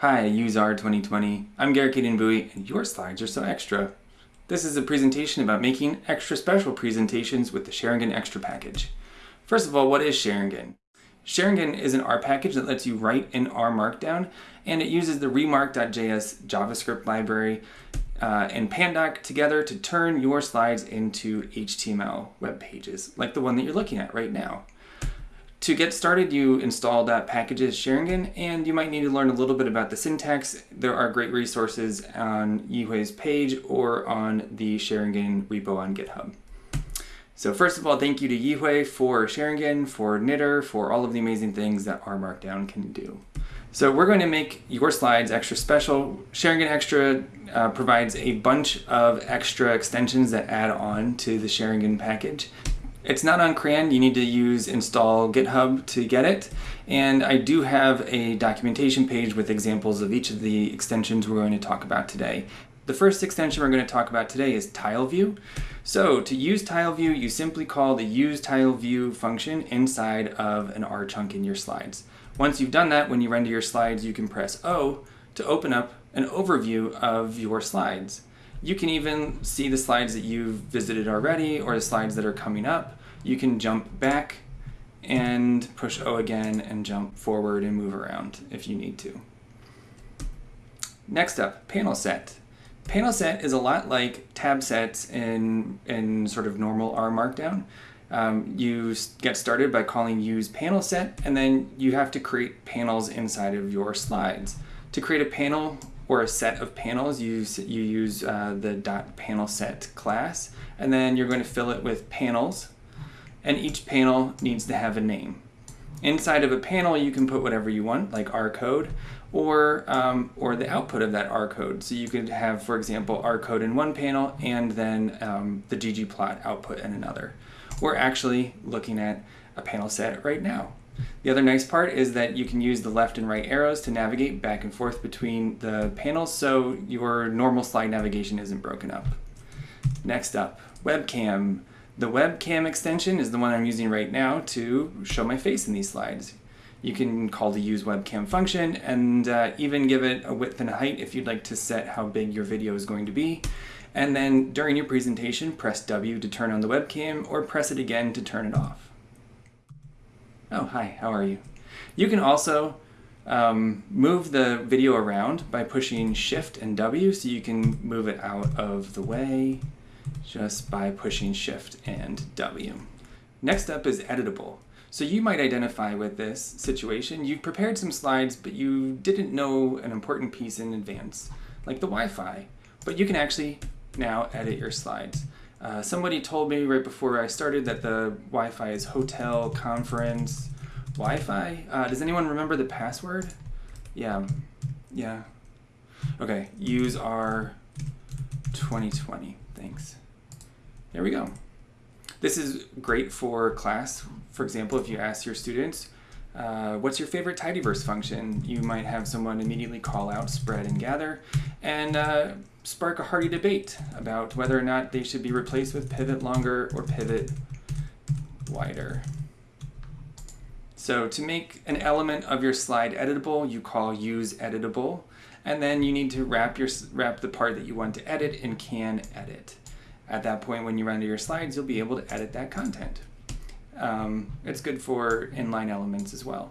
Hi, useR! 2020. I'm Garrick Bowie, and your slides are so extra. This is a presentation about making extra special presentations with the xaringanExtra package. First of all, what is xaringan? xaringan is an R package that lets you write in R Markdown, and it uses the remark.js JavaScript library uh, and Pandoc together to turn your slides into HTML web pages, like the one that you're looking at right now. To get started, you install that packages xaringan, and you might need to learn a little bit about the syntax. There are great resources on Yihui's page or on the xaringan repo on GitHub. So first of all, thank you to Yihui for xaringan, for knitr, for all of the amazing things that R Markdown can do. So we're going to make your slides extra special. xaringanExtra uh, provides a bunch of extra extensions that add on to the xaringan package. It's not on CRAN, you need to use install GitHub to get it. And I do have a documentation page with examples of each of the extensions we're going to talk about today. The first extension we're going to talk about today is TileView. So to use TileView, you simply call the use TileView function inside of an R chunk in your slides. Once you've done that, when you render your slides, you can press O to open up an overview of your slides. You can even see the slides that you've visited already or the slides that are coming up. You can jump back and push O again and jump forward and move around if you need to. Next up, panel set. Panel set is a lot like tab sets in, in sort of normal R Markdown. Um, you get started by calling use panel set, and then you have to create panels inside of your slides. To create a panel, or a set of panels, you, you use uh, the dot panel set class, and then you're going to fill it with panels, and each panel needs to have a name. Inside of a panel, you can put whatever you want, like R code, or, um, or the output of that R code. So you could have, for example, R code in one panel and then um, the ggplot output in another. We're actually looking at a panel set right now. The other nice part is that you can use the left and right arrows to navigate back and forth between the panels so your normal slide navigation isn't broken up. Next up, webcam. The webcam extension is the one I'm using right now to show my face in these slides. You can call the use webcam function and uh, even give it a width and a height if you'd like to set how big your video is going to be. And then during your presentation, press W to turn on the webcam or press it again to turn it off. Oh, hi, how are you? You can also um, move the video around by pushing Shift and W so you can move it out of the way just by pushing Shift and W. Next up is editable. So you might identify with this situation. You've prepared some slides, but you didn't know an important piece in advance, like the Wi-Fi. But you can actually now edit your slides. Uh, somebody told me right before I started that the Wi-Fi is hotel conference Wi-Fi. Uh, does anyone remember the password? Yeah, yeah. Okay, use our 2020. Thanks. There we go. This is great for class. For example, if you ask your students, uh, what's your favorite tidyverse function? You might have someone immediately call out spread and gather and uh, spark a hearty debate about whether or not they should be replaced with pivot longer or pivot wider. So to make an element of your slide editable, you call use editable, and then you need to wrap, your, wrap the part that you want to edit in can edit. At that point, when you render your slides, you'll be able to edit that content. Um, it's good for inline elements as well.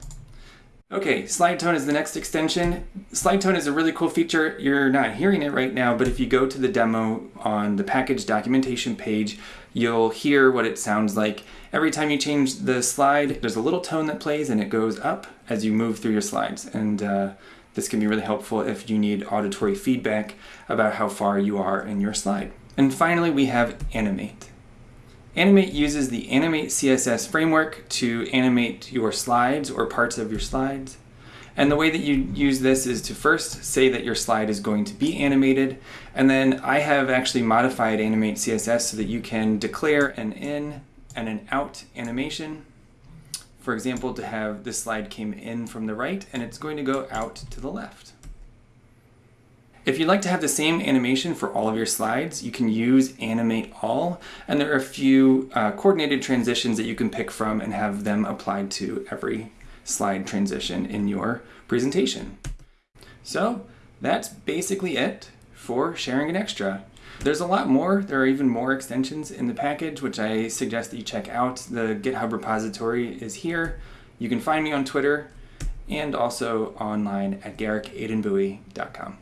Okay, slide tone is the next extension. Slide tone is a really cool feature. You're not hearing it right now, but if you go to the demo on the package documentation page, you'll hear what it sounds like. Every time you change the slide, there's a little tone that plays and it goes up as you move through your slides. And uh, this can be really helpful if you need auditory feedback about how far you are in your slide. And finally, we have Animate. Animate uses the Animate CSS framework to animate your slides or parts of your slides. And the way that you use this is to first say that your slide is going to be animated, and then I have actually modified Animate CSS so that you can declare an in and an out animation. For example, to have this slide came in from the right, and it's going to go out to the left. If you'd like to have the same animation for all of your slides, you can use Animate All, and there are a few uh, coordinated transitions that you can pick from and have them applied to every slide transition in your presentation. So that's basically it for xaringanExtra. There's a lot more. There are even more extensions in the package, which I suggest that you check out. The GitHub repository is here. You can find me on Twitter and also online at garrickadenbuie.com.